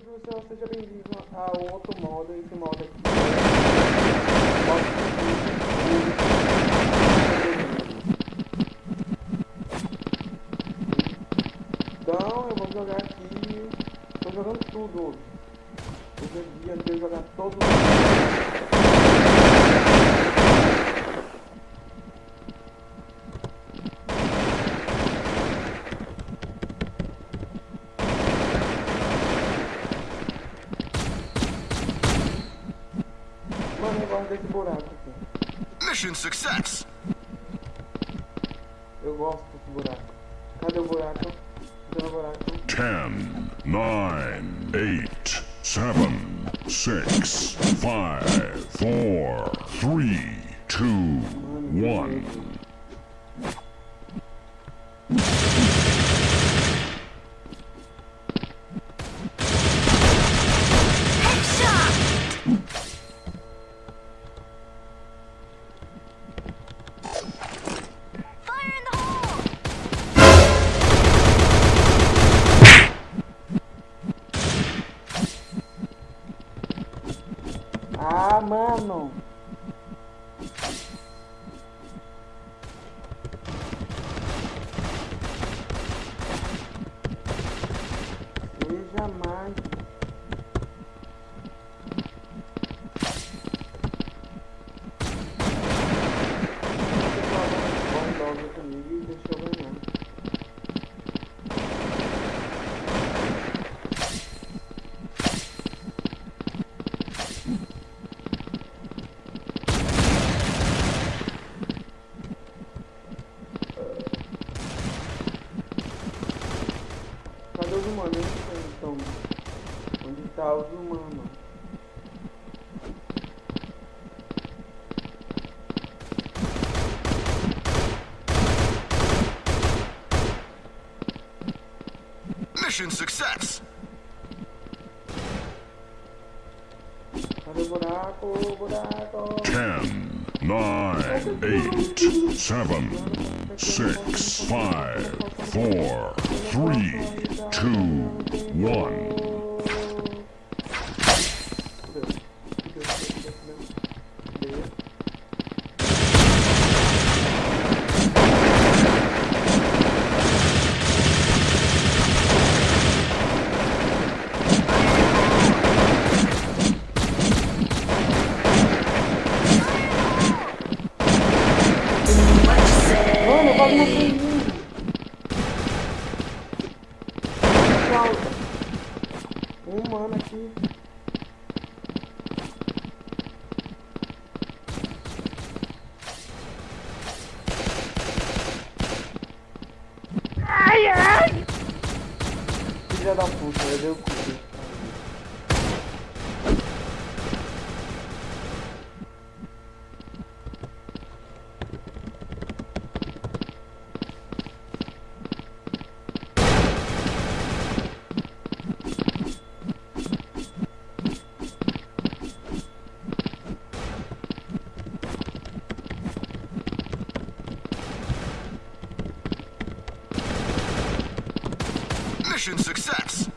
professor. Seja bem-vindo ao outro modo. Esse modo aqui. Então, eu vou jogar aqui. Estou jogando tudo hoje. Hoje é dia de jogar todo. Gosto desse buraco aqui. Mission success. Eu gosto desse buraco. Cadê o buraco? Cadê o buraco? 10, 9, 8, 7, 6, 5, 4, 3, 2, 1. Ah, mano! Seja mais. Cadê os humanos? Então. Onde tá os humanos? Mission success. Cadê o buraco? O buraco? 10, 9, 8, 7, 6, Falta. Um mano aqui. Ai, ai! Filha da puta, eu dei o cu. Mission success.